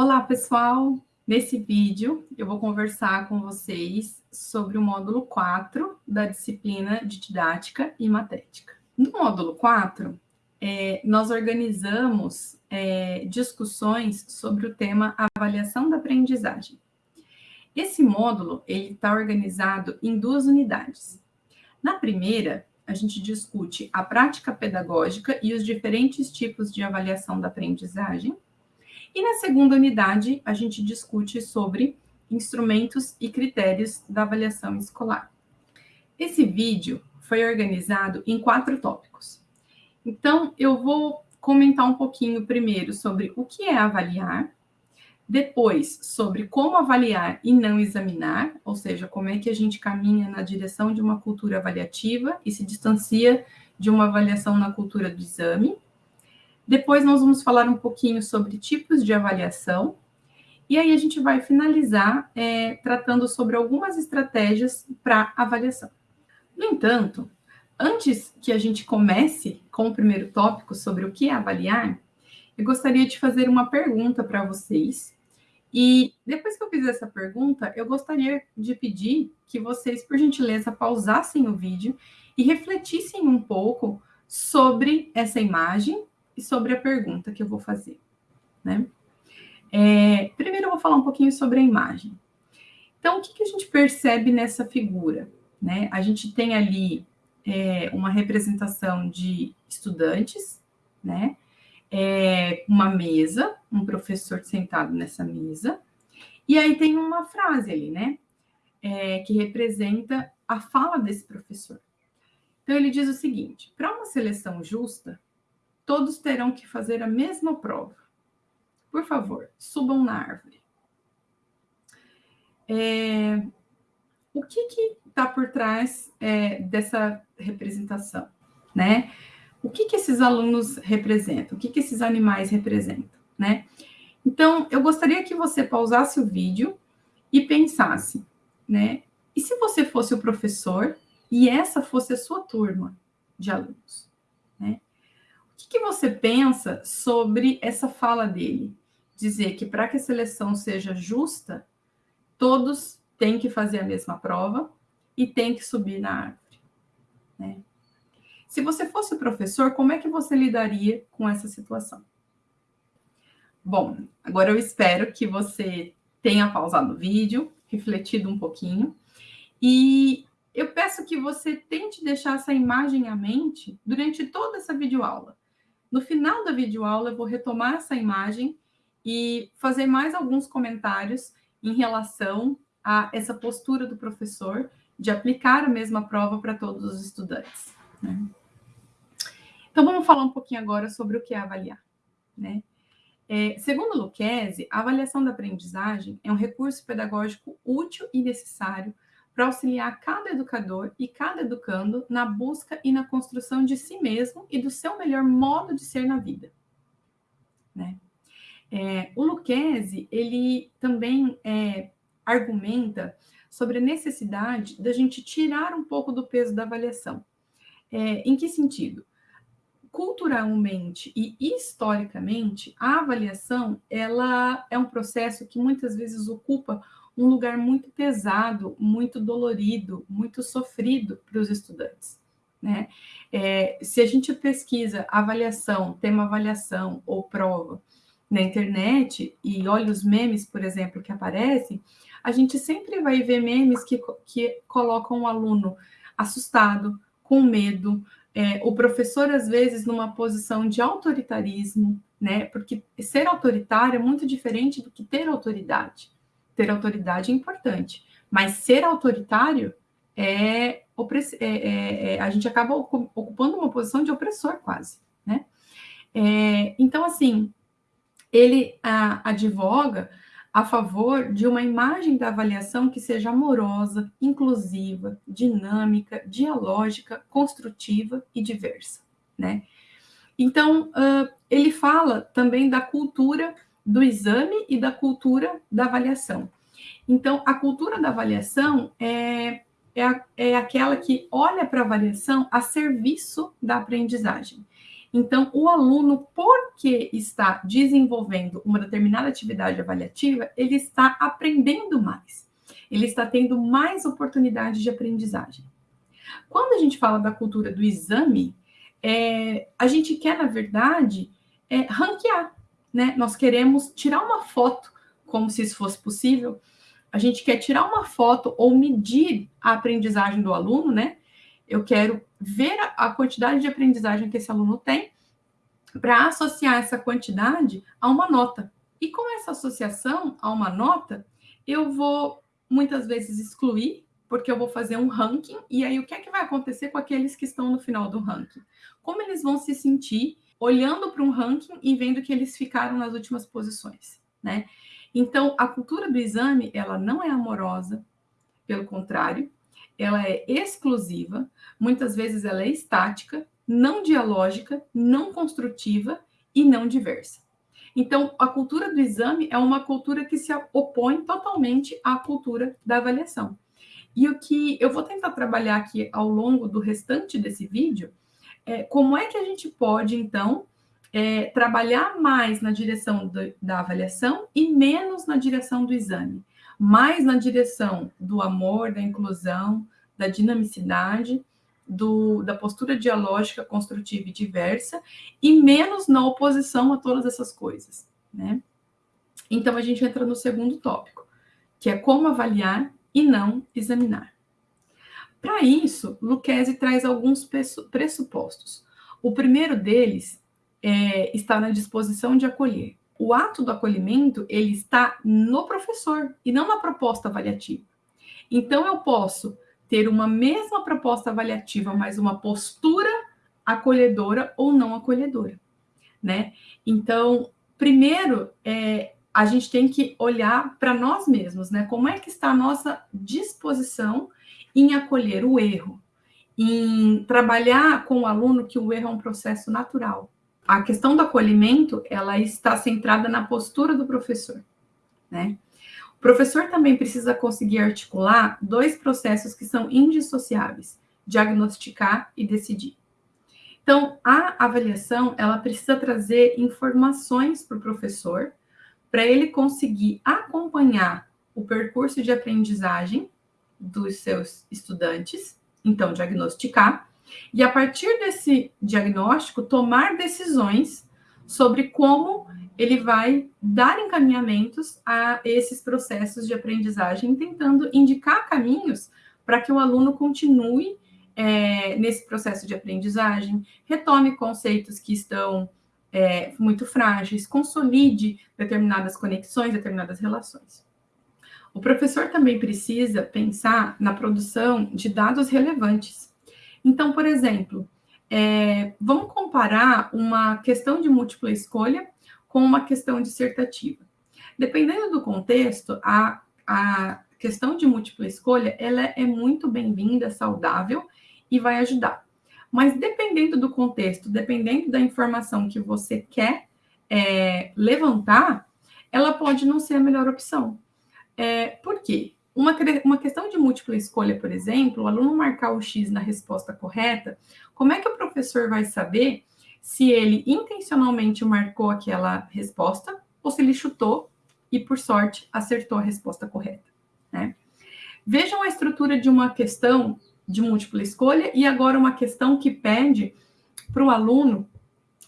Olá, pessoal! Nesse vídeo, eu vou conversar com vocês sobre o módulo 4 da disciplina de Didática e Matética. No módulo 4, é, nós organizamos é, discussões sobre o tema avaliação da aprendizagem. Esse módulo está organizado em duas unidades. Na primeira, a gente discute a prática pedagógica e os diferentes tipos de avaliação da aprendizagem. E na segunda unidade, a gente discute sobre instrumentos e critérios da avaliação escolar. Esse vídeo foi organizado em quatro tópicos. Então, eu vou comentar um pouquinho primeiro sobre o que é avaliar, depois sobre como avaliar e não examinar, ou seja, como é que a gente caminha na direção de uma cultura avaliativa e se distancia de uma avaliação na cultura do exame. Depois nós vamos falar um pouquinho sobre tipos de avaliação, e aí a gente vai finalizar é, tratando sobre algumas estratégias para avaliação. No entanto, antes que a gente comece com o primeiro tópico sobre o que é avaliar, eu gostaria de fazer uma pergunta para vocês. E depois que eu fizer essa pergunta, eu gostaria de pedir que vocês, por gentileza, pausassem o vídeo e refletissem um pouco sobre essa imagem e sobre a pergunta que eu vou fazer. Né? É, primeiro, eu vou falar um pouquinho sobre a imagem. Então, o que, que a gente percebe nessa figura? Né? A gente tem ali é, uma representação de estudantes, né? É, uma mesa, um professor sentado nessa mesa, e aí tem uma frase ali, né? É, que representa a fala desse professor. Então, ele diz o seguinte: para uma seleção justa, todos terão que fazer a mesma prova. Por favor, subam na árvore. É, o que está por trás é, dessa representação, né? O que, que esses alunos representam? O que, que esses animais representam, né? Então, eu gostaria que você pausasse o vídeo e pensasse, né? E se você fosse o professor e essa fosse a sua turma de alunos, que, que você pensa sobre essa fala dele? Dizer que para que a seleção seja justa, todos tem que fazer a mesma prova e tem que subir na árvore. Né? Se você fosse professor, como é que você lidaria com essa situação? Bom, agora eu espero que você tenha pausado o vídeo, refletido um pouquinho, e eu peço que você tente deixar essa imagem à mente durante toda essa videoaula. No final da videoaula, eu vou retomar essa imagem e fazer mais alguns comentários em relação a essa postura do professor de aplicar a mesma prova para todos os estudantes. Né? Então, vamos falar um pouquinho agora sobre o que é avaliar. Né? É, segundo Lucchesi, a avaliação da aprendizagem é um recurso pedagógico útil e necessário para auxiliar cada educador e cada educando na busca e na construção de si mesmo e do seu melhor modo de ser na vida. Né? É, o Lucchesi, ele também é, argumenta sobre a necessidade da gente tirar um pouco do peso da avaliação. É, em que sentido? Culturalmente e historicamente, a avaliação ela é um processo que muitas vezes ocupa um lugar muito pesado, muito dolorido, muito sofrido para os estudantes. Né? É, se a gente pesquisa avaliação, tema avaliação ou prova na internet e olha os memes, por exemplo, que aparecem, a gente sempre vai ver memes que, que colocam o aluno assustado, com medo, é, o professor, às vezes, numa posição de autoritarismo, né? Porque ser autoritário é muito diferente do que ter autoridade. Ter autoridade é importante, mas ser autoritário é, é, é, é a gente acaba ocupando uma posição de opressor quase, né? É, então, assim, ele a, advoga a favor de uma imagem da avaliação que seja amorosa, inclusiva, dinâmica, dialógica, construtiva e diversa, né? Então, uh, ele fala também da cultura do exame e da cultura da avaliação. Então, a cultura da avaliação é, é, é aquela que olha para a avaliação a serviço da aprendizagem. Então, o aluno, porque está desenvolvendo uma determinada atividade avaliativa, ele está aprendendo mais, ele está tendo mais oportunidade de aprendizagem. Quando a gente fala da cultura do exame, é, a gente quer, na verdade, é, ranquear, né? Nós queremos tirar uma foto, como se isso fosse possível, a gente quer tirar uma foto ou medir a aprendizagem do aluno, né? Eu quero ver a quantidade de aprendizagem que esse aluno tem para associar essa quantidade a uma nota. E com essa associação a uma nota, eu vou muitas vezes excluir, porque eu vou fazer um ranking, e aí o que é que vai acontecer com aqueles que estão no final do ranking? Como eles vão se sentir olhando para um ranking e vendo que eles ficaram nas últimas posições, né? Então, a cultura do exame, ela não é amorosa, pelo contrário, ela é exclusiva, muitas vezes ela é estática, não dialógica, não construtiva e não diversa. Então, a cultura do exame é uma cultura que se opõe totalmente à cultura da avaliação. E o que eu vou tentar trabalhar aqui ao longo do restante desse vídeo é como é que a gente pode, então, é, trabalhar mais na direção do, da avaliação e menos na direção do exame, mais na direção do amor, da inclusão, da dinamicidade, do, da postura dialógica, construtiva e diversa, e menos na oposição a todas essas coisas. Né? Então, a gente entra no segundo tópico, que é como avaliar e não examinar. Para isso, Lucchesi traz alguns pressupostos. O primeiro deles é, está na disposição de acolher. O ato do acolhimento, ele está no professor e não na proposta avaliativa. Então, eu posso ter uma mesma proposta avaliativa, mas uma postura acolhedora ou não acolhedora, né? Então, primeiro, é, a gente tem que olhar para nós mesmos, né? Como é que está a nossa disposição em acolher o erro, em trabalhar com o aluno que o erro é um processo natural, a questão do acolhimento, ela está centrada na postura do professor, né? O professor também precisa conseguir articular dois processos que são indissociáveis: diagnosticar e decidir. Então, a avaliação, ela precisa trazer informações para o professor, para ele conseguir acompanhar o percurso de aprendizagem dos seus estudantes, então diagnosticar, e a partir desse diagnóstico, tomar decisões sobre como ele vai dar encaminhamentos a esses processos de aprendizagem, tentando indicar caminhos para que o aluno continue é, nesse processo de aprendizagem, retome conceitos que estão é, muito frágeis, consolide determinadas conexões, determinadas relações. O professor também precisa pensar na produção de dados relevantes então, por exemplo, é, vamos comparar uma questão de múltipla escolha com uma questão dissertativa. Dependendo do contexto, a, a questão de múltipla escolha ela é muito bem-vinda, saudável e vai ajudar. Mas dependendo do contexto, dependendo da informação que você quer é, levantar, ela pode não ser a melhor opção. É, por quê? Uma, uma questão de múltipla escolha, por exemplo, o aluno marcar o X na resposta correta, como é que o professor vai saber se ele intencionalmente marcou aquela resposta ou se ele chutou e, por sorte, acertou a resposta correta? Né? Vejam a estrutura de uma questão de múltipla escolha e agora uma questão que pede para o aluno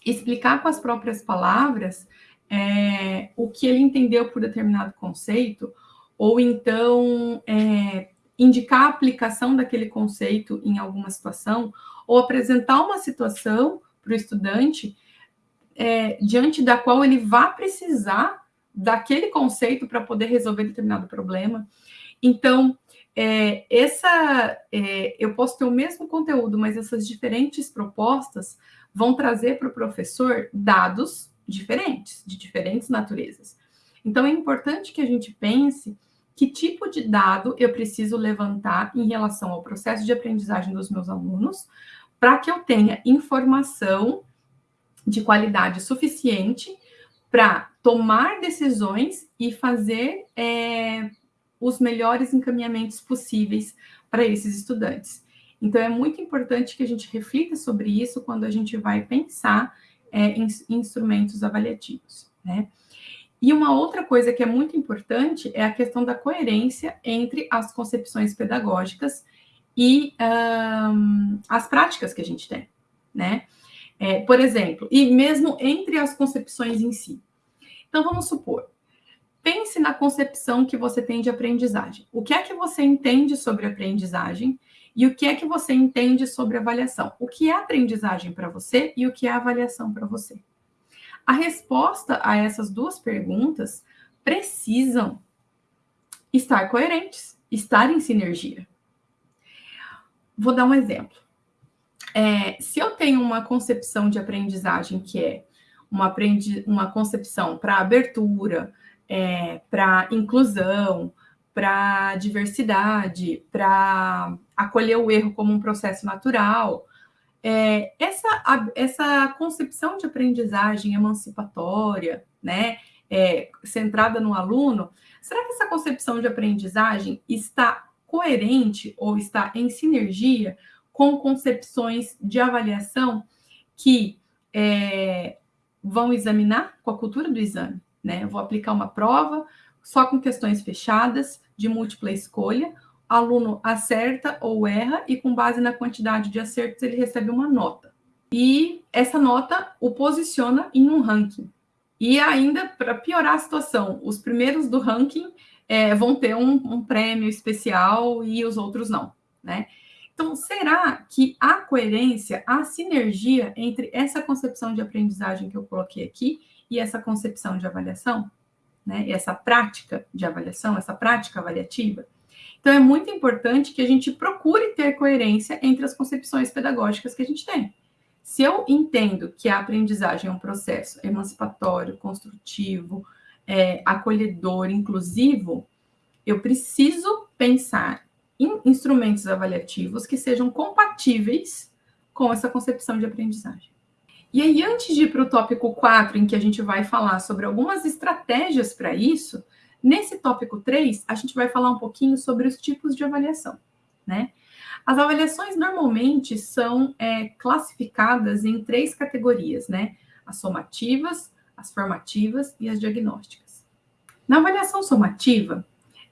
explicar com as próprias palavras é, o que ele entendeu por determinado conceito ou então é, indicar a aplicação daquele conceito em alguma situação, ou apresentar uma situação para o estudante é, diante da qual ele vai precisar daquele conceito para poder resolver determinado problema. Então, é, essa, é, eu posso ter o mesmo conteúdo, mas essas diferentes propostas vão trazer para o professor dados diferentes, de diferentes naturezas. Então, é importante que a gente pense que tipo de dado eu preciso levantar em relação ao processo de aprendizagem dos meus alunos, para que eu tenha informação de qualidade suficiente para tomar decisões e fazer é, os melhores encaminhamentos possíveis para esses estudantes. Então, é muito importante que a gente reflita sobre isso quando a gente vai pensar é, em, em instrumentos avaliativos, né? E uma outra coisa que é muito importante é a questão da coerência entre as concepções pedagógicas e um, as práticas que a gente tem, né? É, por exemplo, e mesmo entre as concepções em si. Então, vamos supor, pense na concepção que você tem de aprendizagem. O que é que você entende sobre aprendizagem e o que é que você entende sobre avaliação? O que é aprendizagem para você e o que é avaliação para você? A resposta a essas duas perguntas precisam estar coerentes, estar em sinergia. Vou dar um exemplo. É, se eu tenho uma concepção de aprendizagem que é uma, aprendi uma concepção para abertura, é, para inclusão, para diversidade, para acolher o erro como um processo natural, é, essa, essa concepção de aprendizagem emancipatória, né, é, centrada no aluno, será que essa concepção de aprendizagem está coerente ou está em sinergia com concepções de avaliação que é, vão examinar com a cultura do exame? Né? Eu vou aplicar uma prova só com questões fechadas, de múltipla escolha, aluno acerta ou erra e com base na quantidade de acertos ele recebe uma nota. E essa nota o posiciona em um ranking. E ainda, para piorar a situação, os primeiros do ranking é, vão ter um, um, prêmio especial e os outros não, né? Então, será que a coerência, a sinergia entre essa concepção de aprendizagem que eu coloquei aqui e essa concepção de avaliação, né? Essa prática de avaliação, essa prática avaliativa, então, é muito importante que a gente procure ter coerência entre as concepções pedagógicas que a gente tem. Se eu entendo que a aprendizagem é um processo emancipatório, construtivo, é, acolhedor, inclusivo, eu preciso pensar em instrumentos avaliativos que sejam compatíveis com essa concepção de aprendizagem. E aí, antes de ir para o tópico 4, em que a gente vai falar sobre algumas estratégias para isso, Nesse tópico 3, a gente vai falar um pouquinho sobre os tipos de avaliação, né? As avaliações normalmente são é, classificadas em três categorias, né? As somativas, as formativas e as diagnósticas. Na avaliação somativa,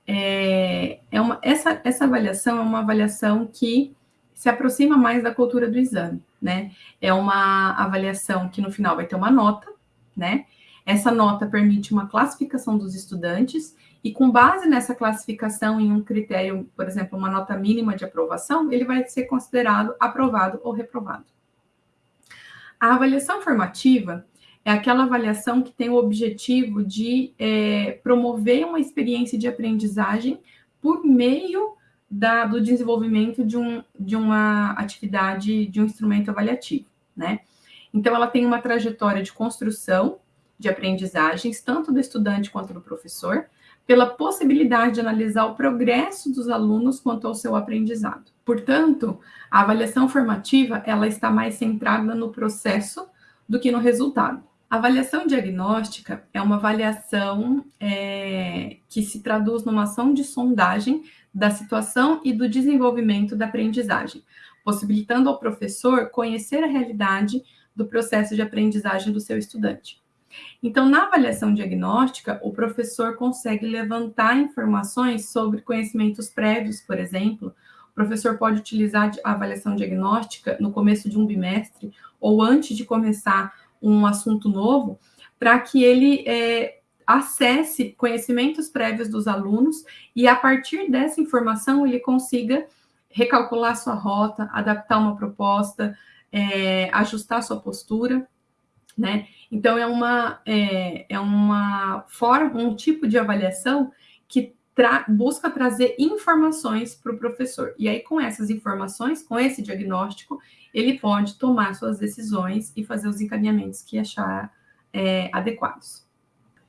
é, é uma, essa, essa avaliação é uma avaliação que se aproxima mais da cultura do exame, né? É uma avaliação que no final vai ter uma nota, né? Essa nota permite uma classificação dos estudantes e, com base nessa classificação em um critério, por exemplo, uma nota mínima de aprovação, ele vai ser considerado aprovado ou reprovado. A avaliação formativa é aquela avaliação que tem o objetivo de é, promover uma experiência de aprendizagem por meio da, do desenvolvimento de, um, de uma atividade, de um instrumento avaliativo, né? Então, ela tem uma trajetória de construção de aprendizagens, tanto do estudante quanto do professor, pela possibilidade de analisar o progresso dos alunos quanto ao seu aprendizado. Portanto, a avaliação formativa ela está mais centrada no processo do que no resultado. A avaliação diagnóstica é uma avaliação é, que se traduz numa ação de sondagem da situação e do desenvolvimento da aprendizagem, possibilitando ao professor conhecer a realidade do processo de aprendizagem do seu estudante. Então, na avaliação diagnóstica, o professor consegue levantar informações sobre conhecimentos prévios, por exemplo. O professor pode utilizar a avaliação diagnóstica no começo de um bimestre ou antes de começar um assunto novo, para que ele é, acesse conhecimentos prévios dos alunos e, a partir dessa informação, ele consiga recalcular sua rota, adaptar uma proposta, é, ajustar sua postura, né? Então, é uma, é, é uma forma, um tipo de avaliação que tra busca trazer informações para o professor. E aí, com essas informações, com esse diagnóstico, ele pode tomar suas decisões e fazer os encaminhamentos que achar é, adequados.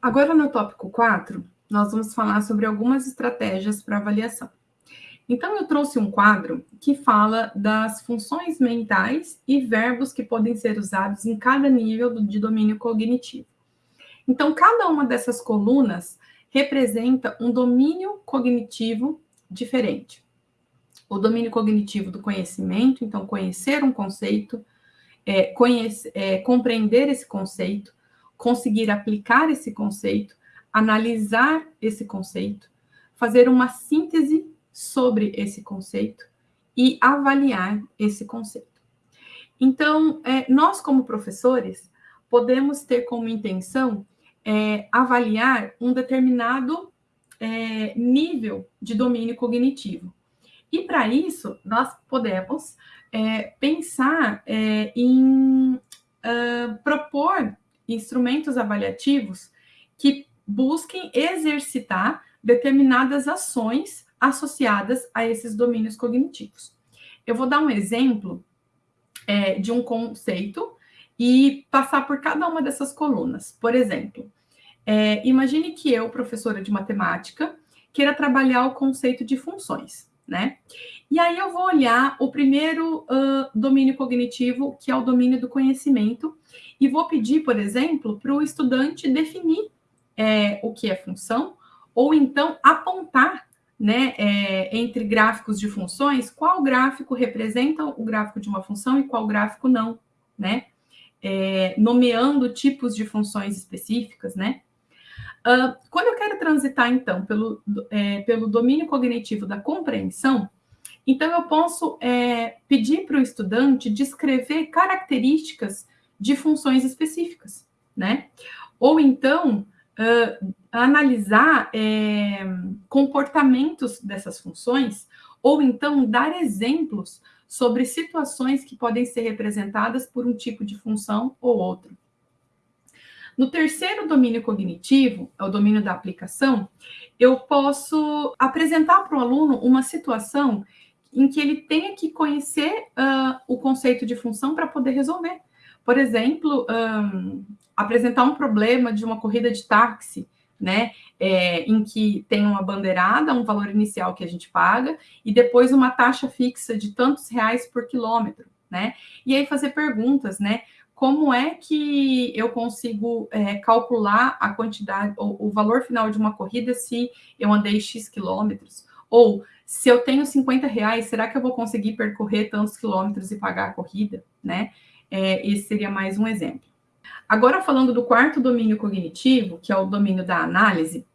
Agora, no tópico 4, nós vamos falar sobre algumas estratégias para avaliação. Então, eu trouxe um quadro que fala das funções mentais e verbos que podem ser usados em cada nível de domínio cognitivo. Então, cada uma dessas colunas representa um domínio cognitivo diferente. o domínio cognitivo do conhecimento, então conhecer um conceito, é, conhecer, é, compreender esse conceito, conseguir aplicar esse conceito, analisar esse conceito, fazer uma síntese sobre esse conceito e avaliar esse conceito. Então, é, nós, como professores, podemos ter como intenção é, avaliar um determinado é, nível de domínio cognitivo. E para isso, nós podemos é, pensar é, em uh, propor instrumentos avaliativos que busquem exercitar determinadas ações associadas a esses domínios cognitivos. Eu vou dar um exemplo é, de um conceito e passar por cada uma dessas colunas. Por exemplo, é, imagine que eu, professora de matemática, queira trabalhar o conceito de funções, né? E aí eu vou olhar o primeiro uh, domínio cognitivo, que é o domínio do conhecimento, e vou pedir, por exemplo, para o estudante definir é, o que é função, ou então apontar né, é, entre gráficos de funções, qual gráfico representa o gráfico de uma função e qual gráfico não, né? É, nomeando tipos de funções específicas, né? Uh, quando eu quero transitar, então, pelo, é, pelo domínio cognitivo da compreensão, então eu posso é, pedir para o estudante descrever características de funções específicas, né? Ou então uh, analisar é, comportamentos dessas funções, ou então dar exemplos sobre situações que podem ser representadas por um tipo de função ou outro. No terceiro domínio cognitivo, é o domínio da aplicação, eu posso apresentar para o aluno uma situação em que ele tenha que conhecer uh, o conceito de função para poder resolver. Por exemplo, um, apresentar um problema de uma corrida de táxi, né? É, em que tem uma bandeirada, um valor inicial que a gente paga, e depois uma taxa fixa de tantos reais por quilômetro, né? E aí fazer perguntas, né? como é que eu consigo é, calcular a quantidade, o, o, valor final de uma corrida se eu andei X quilômetros? Ou se eu tenho 50 reais, será que eu vou conseguir percorrer tantos quilômetros e pagar a corrida? Né? É, esse seria mais um exemplo. Agora, falando do quarto domínio cognitivo, que é o domínio da análise,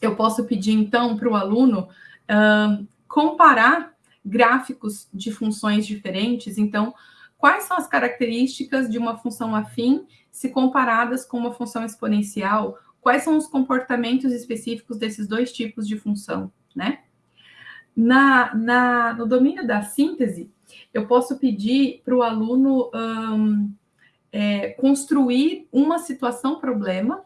eu posso pedir, então, para o aluno uh, comparar gráficos de funções diferentes. Então, quais são as características de uma função afim se comparadas com uma função exponencial? Quais são os comportamentos específicos desses dois tipos de função, né? Na, na, no domínio da síntese, eu posso pedir para o aluno é, construir uma situação-problema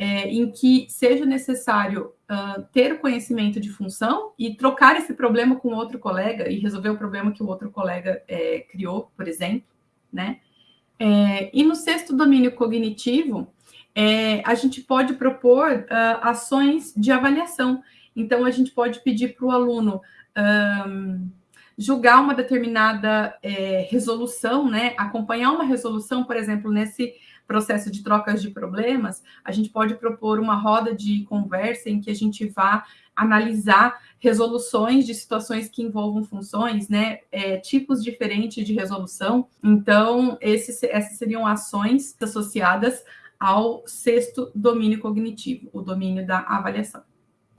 é, em que seja necessário uh, ter o conhecimento de função e trocar esse problema com outro colega e resolver o problema que o outro colega é, criou, por exemplo, né? É, e no sexto domínio cognitivo, é, a gente pode propor uh, ações de avaliação. Então, a gente pode pedir para o aluno um, julgar uma determinada é, resolução, né? Acompanhar uma resolução, por exemplo, nesse processo de trocas de problemas, a gente pode propor uma roda de conversa em que a gente vá analisar resoluções de situações que envolvam funções, né, é, tipos diferentes de resolução. Então, essas seriam ações associadas ao sexto domínio cognitivo, o domínio da avaliação.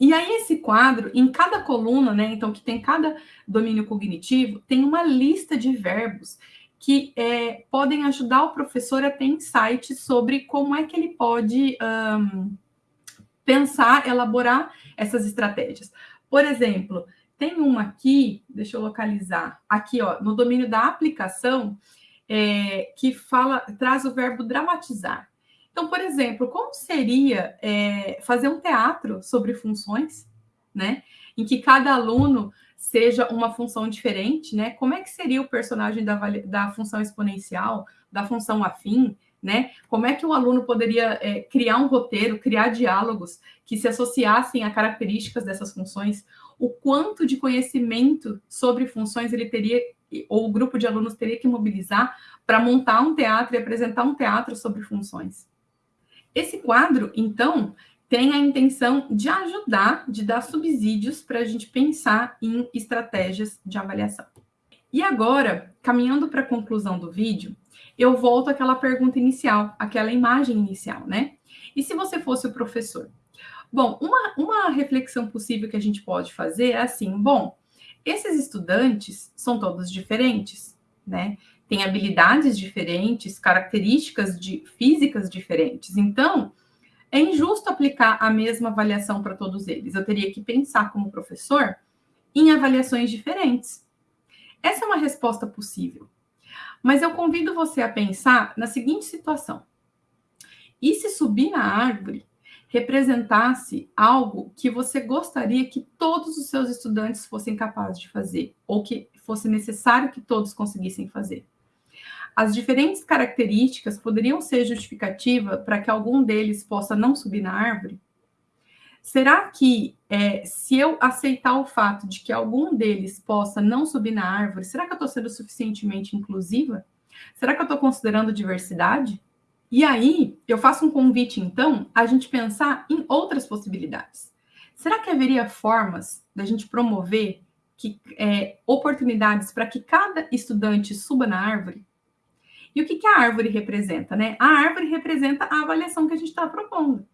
E aí, esse quadro, em cada coluna, né, então, que tem cada domínio cognitivo, tem uma lista de verbos que é, podem ajudar o professor a ter insights sobre como é que ele pode um, pensar, elaborar essas estratégias. Por exemplo, tem uma aqui, deixa eu localizar, aqui ó, no domínio da aplicação, é, que fala, traz o verbo dramatizar. Então, por exemplo, como seria é, fazer um teatro sobre funções, né? Em que cada aluno seja uma função diferente, né? Como é que seria o personagem da, da função exponencial, da função afim, né? Como é que o aluno poderia é, criar um roteiro, criar diálogos que se associassem a características dessas funções? O quanto de conhecimento sobre funções ele teria, ou o grupo de alunos teria que mobilizar para montar um teatro e apresentar um teatro sobre funções? Esse quadro, então, tem a intenção de ajudar, de dar subsídios para a gente pensar em estratégias de avaliação. E agora, caminhando para a conclusão do vídeo, eu volto àquela pergunta inicial, aquela imagem inicial, né? E se você fosse o professor? Bom, uma, uma reflexão possível que a gente pode fazer é assim: bom, esses estudantes são todos diferentes, né? Têm habilidades diferentes, características de, físicas diferentes. Então, é injusto aplicar a mesma avaliação para todos eles. Eu teria que pensar, como professor, em avaliações diferentes. Essa é uma resposta possível. Mas eu convido você a pensar na seguinte situação: e se subir na árvore representasse algo que você gostaria que todos os seus estudantes fossem capazes de fazer, ou que fosse necessário que todos conseguissem fazer? As diferentes características poderiam ser justificativa para que algum deles possa não subir na árvore? Será que é, se eu aceitar o fato de que algum deles possa não subir na árvore, será que eu estou sendo suficientemente inclusiva? Será que eu estou considerando diversidade? E aí, eu faço um convite, então, a gente pensar em outras possibilidades. Será que haveria formas da gente promover que, é, oportunidades para que cada estudante suba na árvore? E o que, que a árvore representa? Né? A árvore representa a avaliação que a gente está propondo.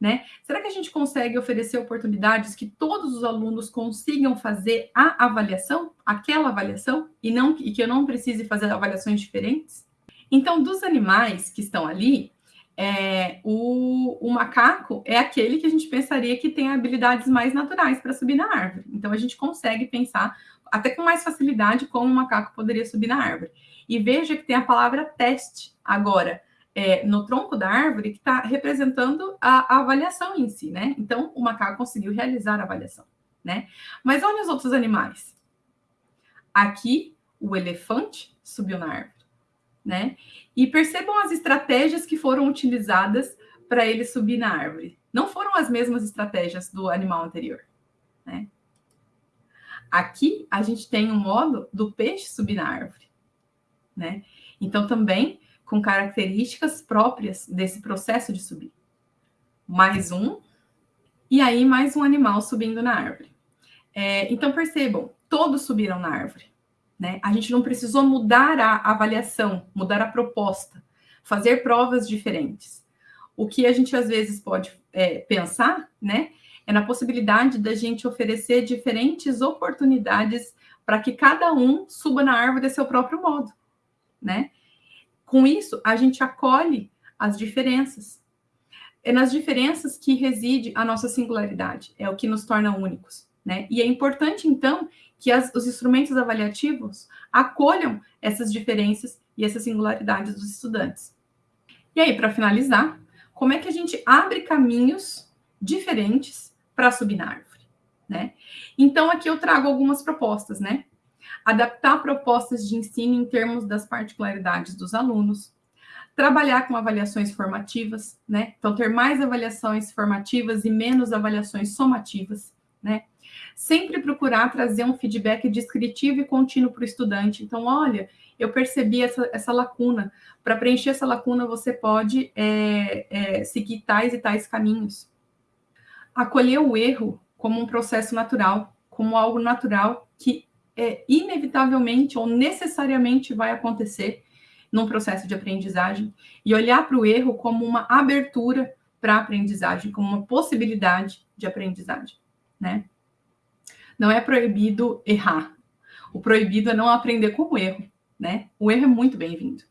Né? Será que a gente consegue oferecer oportunidades que todos os alunos consigam fazer a avaliação, aquela avaliação, e, não, e que eu não precise fazer avaliações diferentes? Então, dos animais que estão ali, é, o, o, macaco é aquele que a gente pensaria que tem habilidades mais naturais para subir na árvore. Então, a gente consegue pensar até com mais facilidade como o macaco poderia subir na árvore. E veja que tem a palavra teste agora é, no tronco da árvore que está representando a, a, avaliação em si, né? Então, o macaco conseguiu realizar a avaliação, né? Mas olha os outros animais. Aqui, o elefante subiu na árvore, né? E percebam as estratégias que foram utilizadas para ele subir na árvore. Não foram as mesmas estratégias do animal anterior, né? Aqui, a gente tem um modo do peixe subir na árvore, né? Então, também com características próprias desse processo de subir. Mais um, e aí mais um animal subindo na árvore. É, então percebam, todos subiram na árvore. Né? A gente não precisou mudar a avaliação, mudar a proposta, fazer provas diferentes. O que a gente às vezes pode é, pensar, né, é na possibilidade da gente oferecer diferentes oportunidades para que cada um suba na árvore de seu próprio modo, né? Com isso, a gente acolhe as diferenças. É nas diferenças que reside a nossa singularidade, é o que nos torna únicos. Né? E é importante, então, que as, os instrumentos avaliativos acolham essas diferenças e essas singularidades dos estudantes. E aí, para finalizar, como é que a gente abre caminhos diferentes para subir na árvore? Né? Então, aqui eu trago algumas propostas, né? Adaptar propostas de ensino em termos das particularidades dos alunos, trabalhar com avaliações formativas, né? Então, ter mais avaliações formativas e menos avaliações somativas, né? Sempre procurar trazer um feedback descritivo e contínuo para o estudante. Então, olha, eu percebi essa, essa lacuna. Para preencher essa lacuna, você pode é, é, seguir tais e tais caminhos. Acolher o erro como um processo natural, como algo natural que é, inevitavelmente ou necessariamente vai acontecer num processo de aprendizagem e olhar para o erro como uma abertura para a aprendizagem, como uma possibilidade de aprendizagem, né? Não é proibido errar. O proibido é não aprender com o erro, né? O erro é muito bem-vindo.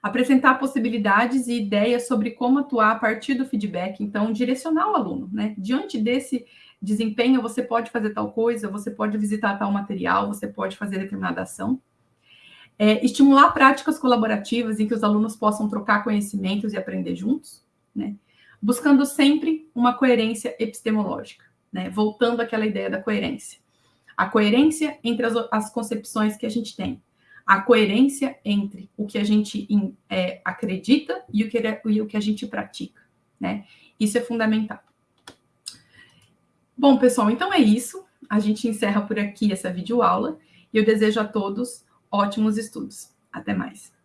Apresentar possibilidades e ideias sobre como atuar a partir do feedback, então direcionar o aluno, né? Diante desse desempenho, você pode fazer tal coisa, você pode visitar tal material, você pode fazer determinada ação. É, estimular práticas colaborativas em que os alunos possam trocar conhecimentos e aprender juntos, né? buscando sempre uma coerência epistemológica, né? voltando àquela ideia da coerência. A coerência entre as, as concepções que a gente tem, a coerência entre o que a gente é, acredita e o que, e o que a gente pratica. Né? Isso é fundamental. Bom, pessoal, então é isso. A gente encerra por aqui essa videoaula e eu desejo a todos ótimos estudos. Até mais.